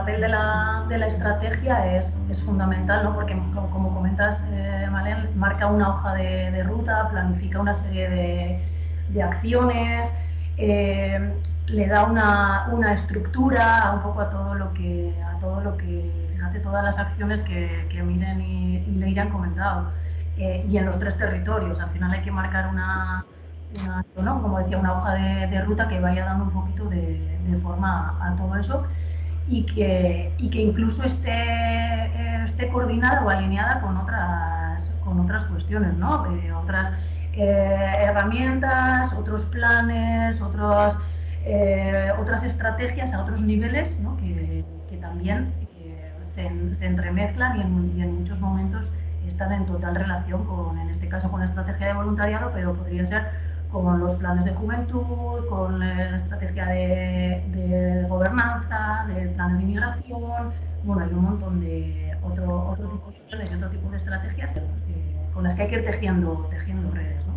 papel de la, de la estrategia es, es, fundamental, ¿no? porque como, comentas, eh, marca una hoja de, de, ruta, planifica una serie de, de acciones, eh, le da una, una, estructura un poco a todo lo que, a todo lo que fíjate, todas las acciones que, que Miren y, y Leira han comentado. Eh, y en los tres territorios, al final hay que marcar una, ¿no? como decía, una hoja de, de, ruta que vaya dando un poquito de, de forma a todo eso y que, y que incluso esté, eh, esté coordinada o alineada con otras, con otras cuestiones, ¿no? Eh, otras eh, herramientas, otros planes, otros, otras estrategias a otros niveles ¿no? que, que, también se, se, entremezclan y en, y en, muchos momentos están en total relación con, en este caso, con la estrategia de voluntariado, pero podría ser con los planes de juventud, con la estrategia de, de gobernanza, de planes de inmigración, bueno, hay un montón de otro, otro tipo de planes y otro tipo de estrategias eh, con las que hay que ir tejiendo, tejiendo redes. ¿no?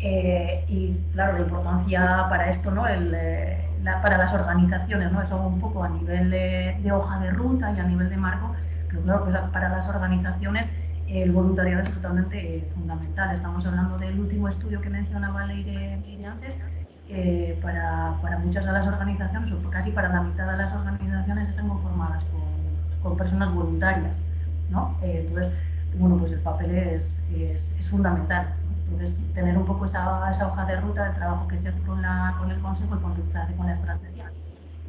Eh, y claro, la importancia para esto, ¿no? El, eh, la, para las organizaciones, ¿no? eso un poco a nivel de, de, hoja de ruta y a nivel de marco, pero claro, pues para las organizaciones el voluntariado es totalmente fundamental. Estamos hablando del último estudio que mencionaba Leire, Leire antes. Eh, para, para, muchas de las organizaciones, o casi para la mitad de las organizaciones, están conformadas con, con personas voluntarias. ¿no? Eh, entonces, bueno, pues el papel es, es, es fundamental. ¿no? Entonces, tener un poco esa, esa, hoja de ruta del trabajo que se hace con, la, con el consejo y con, con la estrategia,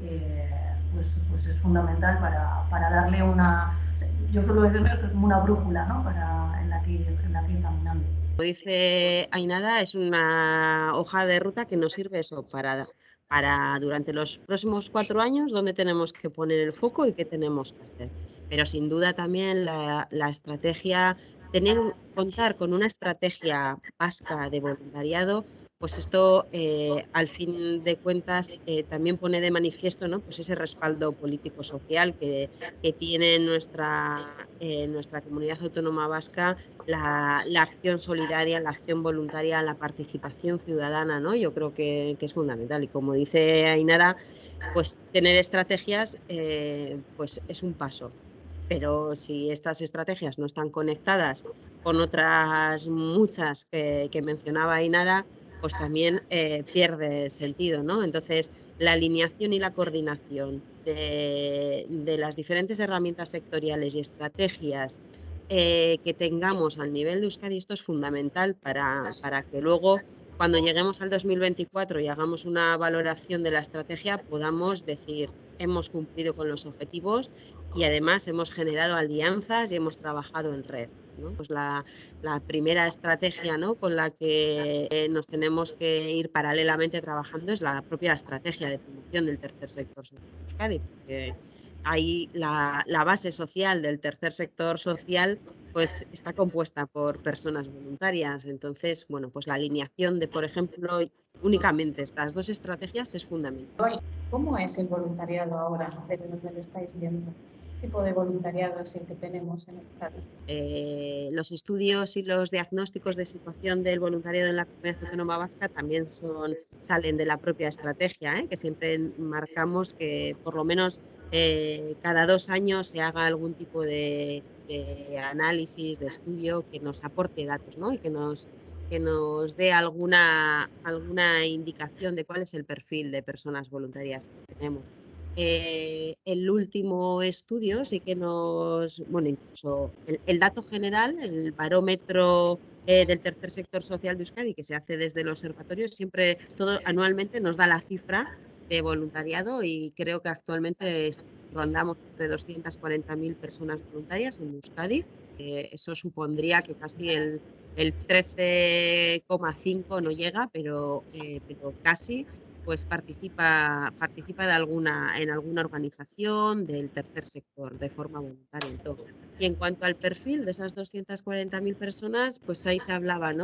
eh, pues, pues es fundamental para, para darle una, yo suelo es como una brújula ¿no? para, en, la que, en la que caminando. Como dice Ainada, es una hoja de ruta que nos sirve eso para, para durante los próximos cuatro años dónde tenemos que poner el foco y qué tenemos que hacer. Pero sin duda también la, la estrategia, tener, contar con una estrategia vasca de voluntariado pues esto eh, al fin de cuentas eh, también pone de manifiesto ¿no? pues ese respaldo político-social que, tiene nuestra, eh, nuestra comunidad autónoma vasca, la, acción solidaria, la acción voluntaria, la participación ciudadana, ¿no? yo creo que, es fundamental. Y como dice Ainara, pues tener estrategias pues es un paso. Pero si estas estrategias no están conectadas con otras muchas que, que mencionaba Ainara, pues también eh, pierde sentido, ¿no? Entonces, la alineación y la coordinación de, las diferentes herramientas sectoriales y estrategias eh, que tengamos al nivel de Euskadi, esto es fundamental para, para que luego, cuando lleguemos al 2024 y hagamos una valoración de la estrategia, podamos decir, hemos cumplido con los objetivos y además hemos generado alianzas y hemos trabajado en red. Pues la, primera estrategia con la que nos tenemos que ir paralelamente trabajando es la propia estrategia de promoción del tercer sector social de Euskadi, porque ahí la, base social del tercer sector social pues está compuesta por personas voluntarias. Entonces, bueno, pues la alineación de, por ejemplo, únicamente estas dos estrategias es fundamental. ¿Cómo es el voluntariado ahora, desde donde lo estáis viendo? Tipo de voluntariado es el que tenemos en Euskadi? Eh, los estudios y los diagnósticos de situación del voluntariado en la comunidad autónoma vasca también salen de la propia estrategia, ¿eh? que siempre marcamos que por lo menos eh, cada dos años se haga algún tipo de, análisis, de estudio que nos aporte datos y que nos, dé alguna indicación de cuál es el perfil de personas voluntarias que tenemos. Eh, el último estudio sí que nos, bueno, incluso el, el dato general, el barómetro eh, del tercer sector social de Euskadi, que se hace desde el observatorio, siempre, todo anualmente nos da la cifra de voluntariado y creo que actualmente rondamos entre 240.000 personas voluntarias en Euskadi. Eh, eso supondría que casi el, el 13,5 no llega, pero, eh, pero casi pues participa, participa de alguna, en alguna organización del tercer sector de forma voluntaria. Entonces, y en cuanto al perfil de esas 240.000 personas, pues ahí se hablaba, ¿no?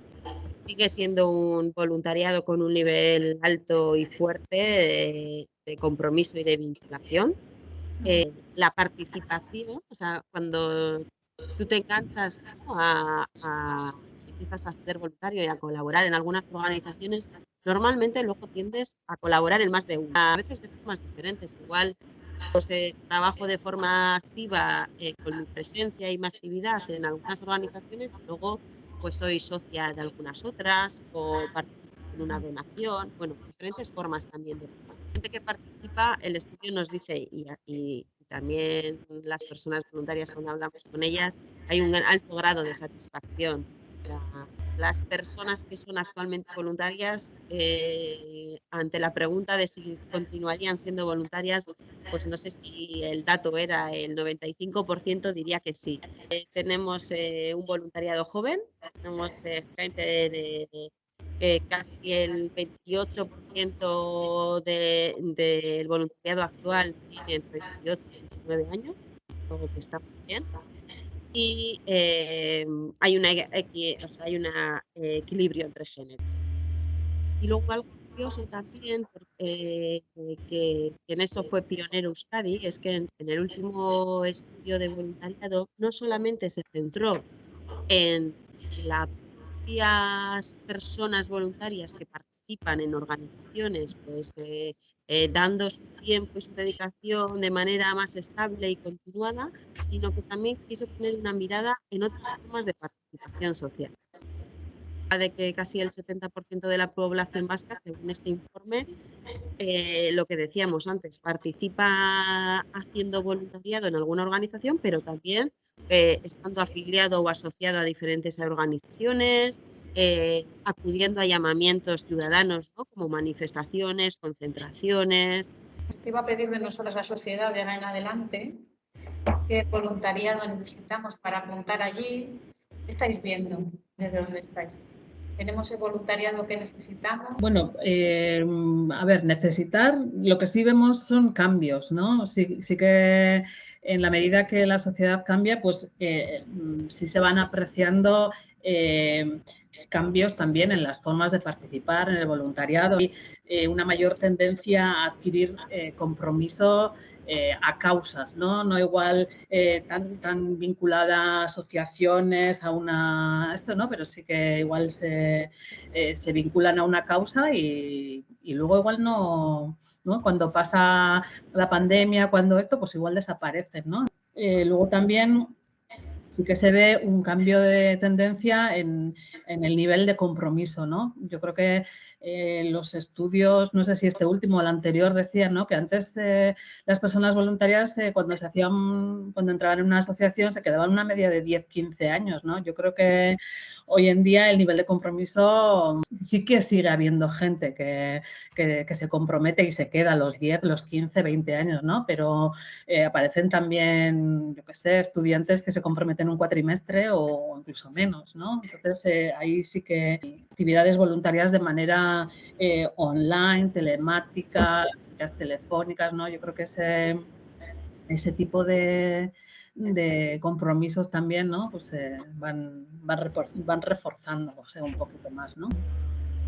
Sigue siendo un voluntariado con un nivel alto y fuerte de, de compromiso y de vinculación. Eh, la participación, o sea, cuando tú te enganchas ¿no? a, a empiezas a hacer voluntario y a colaborar en algunas organizaciones, normalmente luego tiendes a colaborar en más de una, a veces de formas diferentes. Igual pues, eh, trabajo de forma activa eh, con mi presencia y mi actividad en algunas organizaciones luego pues soy socia de algunas otras o participo en una donación, bueno, diferentes formas también de gente que participa, el estudio nos dice y, y también las personas voluntarias cuando hablamos con ellas, hay un alto grado de satisfacción las personas que son actualmente voluntarias, eh, ante la pregunta de si continuarían siendo voluntarias, pues no sé si el dato era el 95%, diría que sí. Eh, tenemos eh, un voluntariado joven, tenemos gente de, casi el 28% del voluntariado actual tiene entre 18 y 29 años, algo que está bien y em, hay un eh, equilibrio entre géneros. Y luego algo curioso también, eh, que, en eso fue pionero Euskadi, es que en, el último estudio de voluntariado no solamente se centró en las personas voluntarias que participan en organizaciones, pues eh, dando su tiempo y su dedicación de manera más estable y continuada, sino que también quiso poner una mirada en otras formas de participación social. De que casi el 70% de la población vasca, según este informe, eh, lo que decíamos antes, participa haciendo voluntariado en alguna organización, pero también eh, estando afiliado o asociado a diferentes organizaciones, eh, acudiendo a llamamientos ciudadanos, como manifestaciones, concentraciones. Te iba a pedir de nosotros la sociedad de ahora en adelante qué voluntariado necesitamos para apuntar allí. ¿Qué estáis viendo desde dónde estáis? ¿Tenemos el voluntariado que necesitamos? Bueno, eh, a ver, necesitar, lo que sí vemos son cambios, ¿no? Sí, sí que en la medida que la sociedad cambia, pues eh, sí se van apreciando eh, cambios también en las formas de participar en el voluntariado y una mayor tendencia a adquirir compromiso eh, a causas, ¿no? No igual tan, tan vinculada a asociaciones, a una... esto, ¿no? Pero sí que igual se, se vinculan a una causa y, y luego igual no, ¿no? Cuando pasa la pandemia, cuando esto, pues igual desaparecen, ¿no? luego también sí que se ve un cambio de tendencia en, el nivel de compromiso, ¿no? Yo creo que eh, los estudios, no sé si este último o el anterior decían, ¿no? Que antes eh, las personas voluntarias eh, cuando se hacían, cuando entraban en una asociación se quedaban una media de 10, 15 años, ¿no? Yo creo que hoy en día el nivel de compromiso sí que sigue habiendo gente que, se compromete y se queda los 10, los 15, 20 años, ¿no? Pero aparecen también, yo qué sé, estudiantes que se comprometen un cuatrimestre o incluso menos, ¿no? Entonces, ahí sí que actividades voluntarias de manera eh, online, telemática, telefónicas, ¿no? Yo creo que ese, ese tipo de, de compromisos también, ¿no? Pues eh, van, van, van reforzándose un poquito más, ¿no?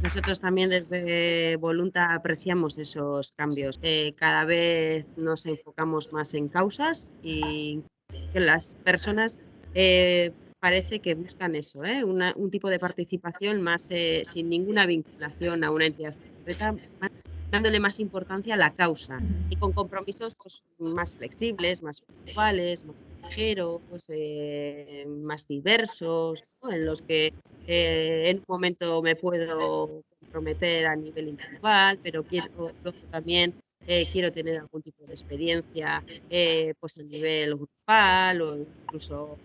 Nosotros también desde Volunta apreciamos esos cambios. Eh, cada vez nos enfocamos más en causas y que las personas parece que buscan eso, un tipo de participación más sin ninguna vinculación a una entidad concreta, dándole más importancia a la causa y con compromisos pues, más flexibles, más puntuales, más ligeros, eh, más diversos, en los que eh, en un momento me puedo comprometer a nivel individual, pero quiero también eh, quiero tener algún tipo de experiencia pues a nivel grupal o incluso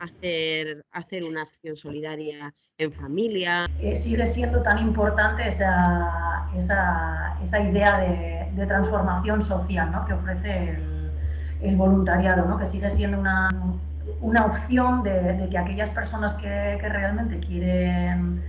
hacer, hacer una acción solidaria en familia. sigue siendo tan importante esa, esa, esa idea de, de, transformación social ¿no? que ofrece el, el voluntariado, ¿no? que sigue siendo una, una opción de, que aquellas personas que, que, realmente quieren,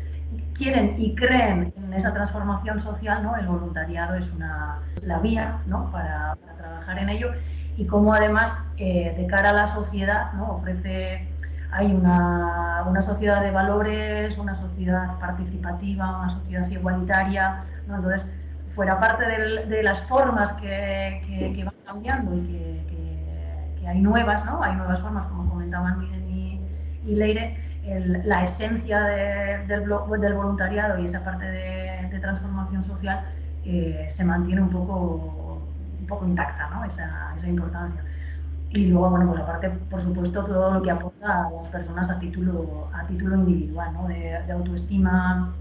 quieren y creen en esa transformación social, ¿no? el voluntariado es una, la vía ¿no? para, para trabajar en ello y como además eh, de cara a la sociedad ¿no? ofrece, hay una, una, sociedad de valores, una sociedad participativa, una sociedad igualitaria, ¿no? entonces fuera parte de, las formas que, que, van cambiando y que, hay nuevas, ¿no? hay nuevas formas como comentaban Miguel y, y Leire, la esencia del, del, voluntariado y esa parte de, transformación social eh, se mantiene un poco poco intacta ¿no? esa, esa importancia. Y luego, bueno, pues aparte, por supuesto, todo lo que aporta a las personas a título, a título individual, ¿no? de, de autoestima,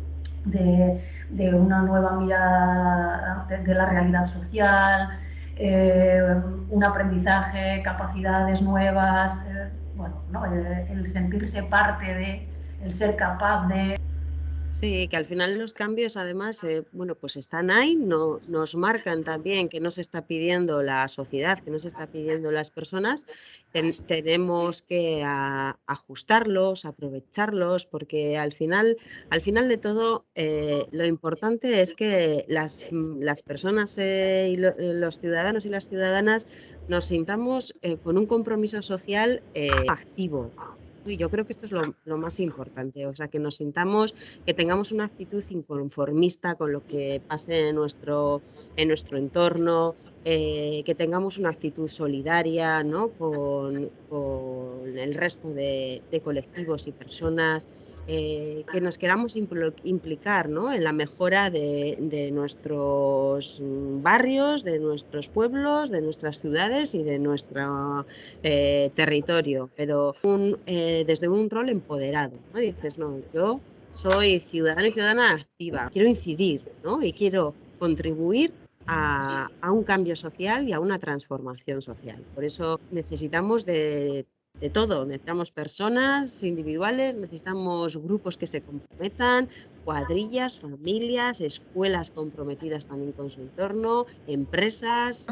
de, de, una nueva mirada de, de la realidad social, eh, un aprendizaje, capacidades nuevas, eh, bueno, ¿no? el, el sentirse parte de, el ser capaz de Sí, que al final los cambios además, eh, bueno, pues están ahí, no, nos marcan también que nos está pidiendo la sociedad, que nos está pidiendo las personas. Ten, tenemos que ajustarlos, aprovecharlos, porque al final, al final de todo, eh, lo importante es que las, las personas eh, y lo, los ciudadanos y las ciudadanas nos sintamos eh, con un compromiso social eh, activo, y yo creo que esto es lo, más importante, o sea, que nos sintamos, que tengamos una actitud inconformista con lo que pase nuestro, en nuestro entorno, eh, que tengamos una actitud solidaria ¿no? con, el resto de, colectivos y personas, eh, que nos queramos implicar ¿no? en la mejora de, nuestros barrios, de nuestros pueblos, de nuestras ciudades y de nuestro eh, territorio, pero un, desde un rol empoderado. ¿no? Dices, no, yo soy ciudadana y ciudadana activa, quiero incidir ¿no? y quiero contribuir a, a, un cambio social y a una transformación social. Por eso necesitamos de de todo. Necesitamos personas individuales, necesitamos grupos que se comprometan, cuadrillas, familias, escuelas comprometidas también con su entorno, empresas.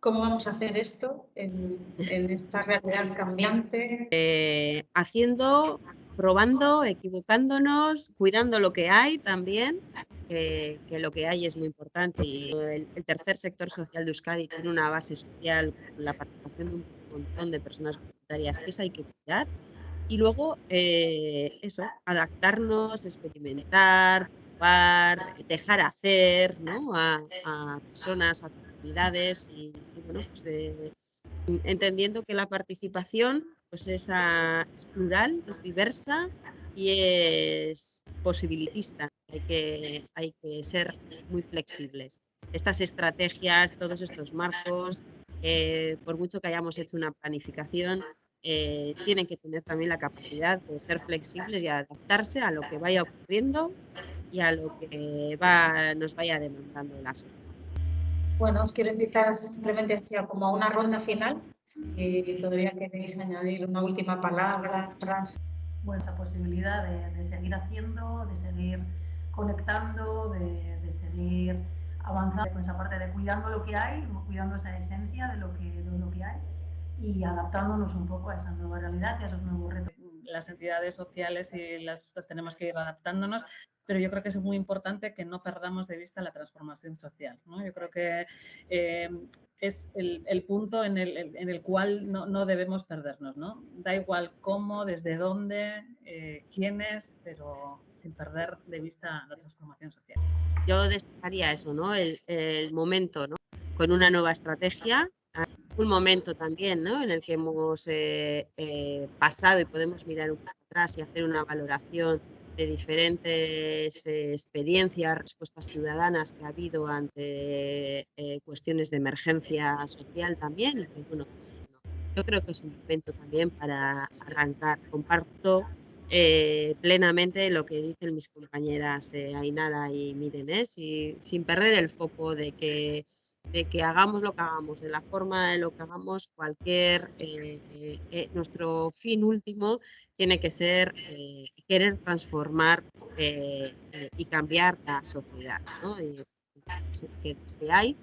¿Cómo vamos a hacer esto en, en esta realidad cambiante? Eh, haciendo, probando, equivocándonos, cuidando lo que hay también, que, que, lo que hay es muy importante. Y el, el, tercer sector social de Euskadi tiene una base social, la participación de un montón de personas voluntarias que esa hay que cuidar. Y luego, eh, eso, adaptarnos, experimentar, probar, dejar hacer ¿no? a, a personas, a comunidades y, y bueno, pues de, entendiendo que la participación pues es, a, es, plural, es diversa y es posibilitista. Hay que, hay que ser muy flexibles. Estas estrategias, todos estos marcos, eh, por mucho que hayamos hecho una planificación, eh, tienen que tener también la capacidad de ser flexibles y adaptarse a lo que vaya ocurriendo y a lo que va, nos vaya demandando la sociedad. Bueno, os quiero invitar simplemente hacia como a una ronda final. Si todavía queréis añadir una última palabra. Tras... Bueno, esa posibilidad de, de, seguir haciendo, de seguir conectando, de, de seguir avanzando con esa parte de cuidando lo que hay, cuidando esa esencia de lo que, de lo que hay y adaptándonos un poco a esa nueva realidad y a esos nuevos retos. Las entidades sociales y las tenemos que ir adaptándonos, pero yo creo que es muy importante que no perdamos de vista la transformación social. ¿no? Yo creo que eh, es el, el, punto en el, en el cual no, no, debemos perdernos. ¿no? Da igual cómo, desde dónde, eh, quiénes, pero sin perder de vista la transformación social. Yo destacaría eso, ¿no? El, el momento, ¿no? Con una nueva estrategia, un momento también, ¿no? En el que hemos eh, eh, pasado y podemos mirar un poco atrás y hacer una valoración de diferentes eh, experiencias, respuestas ciudadanas que ha habido ante eh, cuestiones de emergencia social también. Que, bueno, yo creo que es un momento también para arrancar. Comparto eh, plenamente lo que dicen mis compañeras eh, Ainara y Miren, ¿eh? si, sin perder el foco de que, de que hagamos lo que hagamos, de la forma de lo que hagamos, cualquier, eh, eh, nuestro fin último tiene que ser querer transformar y cambiar la sociedad, ¿no? que, que hay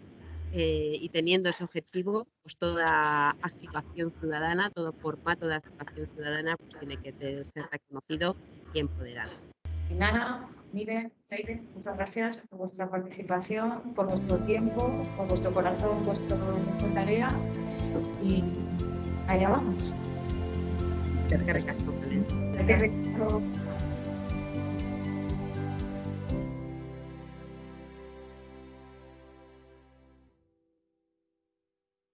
eh, y teniendo ese objetivo, pues toda activación ciudadana, todo formato de activación ciudadana, pues tiene que ser reconocido y empoderado. Nana, Mire, Leire, muchas gracias por vuestra participación, por vuestro tiempo, por vuestro corazón puesto en esta tarea y allá vamos. Rico.